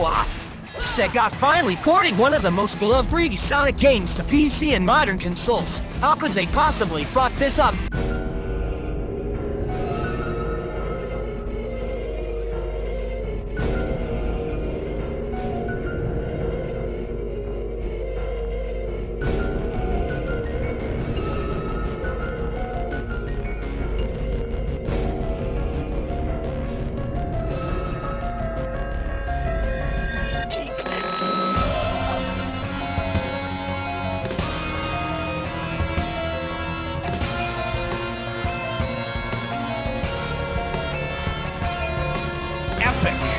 Whoa! Sega finally ported one of the most beloved 3D Sonic games to PC and modern consoles. How could they possibly fuck this up? pick.